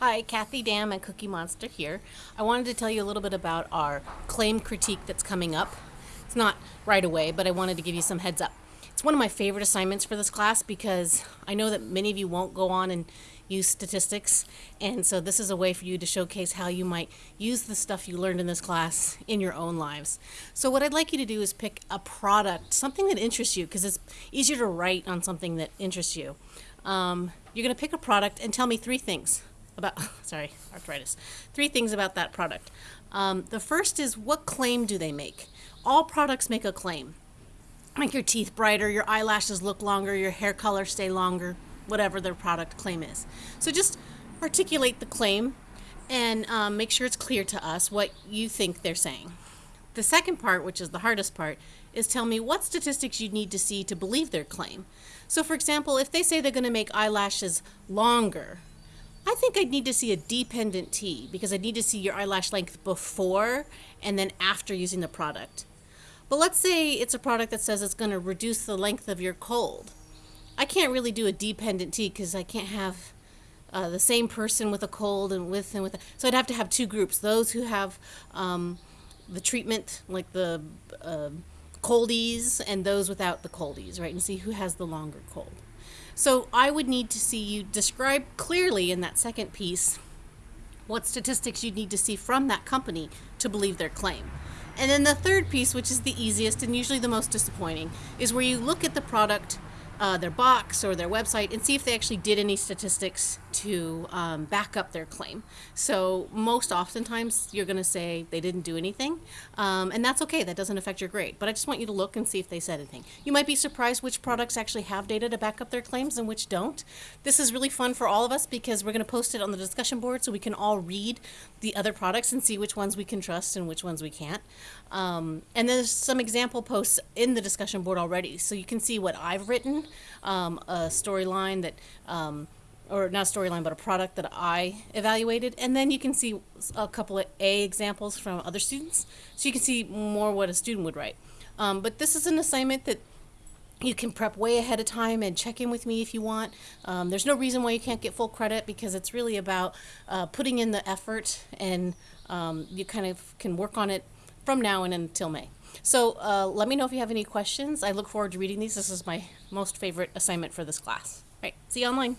Hi, Kathy Dam and Cookie Monster here. I wanted to tell you a little bit about our claim critique that's coming up. It's not right away, but I wanted to give you some heads up. It's one of my favorite assignments for this class because I know that many of you won't go on and use statistics, and so this is a way for you to showcase how you might use the stuff you learned in this class in your own lives. So what I'd like you to do is pick a product, something that interests you, because it's easier to write on something that interests you. Um, you're going to pick a product and tell me three things about, sorry, arthritis. Three things about that product. Um, the first is what claim do they make? All products make a claim. Make your teeth brighter, your eyelashes look longer, your hair color stay longer, whatever their product claim is. So just articulate the claim and um, make sure it's clear to us what you think they're saying. The second part, which is the hardest part, is tell me what statistics you need to see to believe their claim. So for example, if they say they're going to make eyelashes longer, I think I'd need to see a dependent T because I'd need to see your eyelash length before and then after using the product. But let's say it's a product that says it's going to reduce the length of your cold. I can't really do a dependent T because I can't have uh, the same person with a cold and with and with. So I'd have to have two groups: those who have um, the treatment, like the uh, Cold-EEZE, and those without the Cold-EEZE, right? And see who has the longer cold. So I would need to see you describe clearly in that second piece what statistics you'd need to see from that company to believe their claim. And then the third piece, which is the easiest and usually the most disappointing, is where you look at the product uh, their box or their website and see if they actually did any statistics to um, back up their claim. So most oftentimes you're going to say they didn't do anything, um, and that's okay. That doesn't affect your grade. But I just want you to look and see if they said anything. You might be surprised which products actually have data to back up their claims and which don't. This is really fun for all of us because we're going to post it on the discussion board so we can all read the other products and see which ones we can trust and which ones we can't. Um, and there's some example posts in the discussion board already, so you can see what I've written, um, a storyline that, um, or not a storyline, but a product that I evaluated, and then you can see a couple of A examples from other students, so you can see more what a student would write. Um, but this is an assignment that you can prep way ahead of time and check in with me if you want. Um, there's no reason why you can't get full credit because it's really about uh, putting in the effort and um, you kind of can work on it from now and until May. So uh, let me know if you have any questions. I look forward to reading these. This is my most favorite assignment for this class. All right, see you online.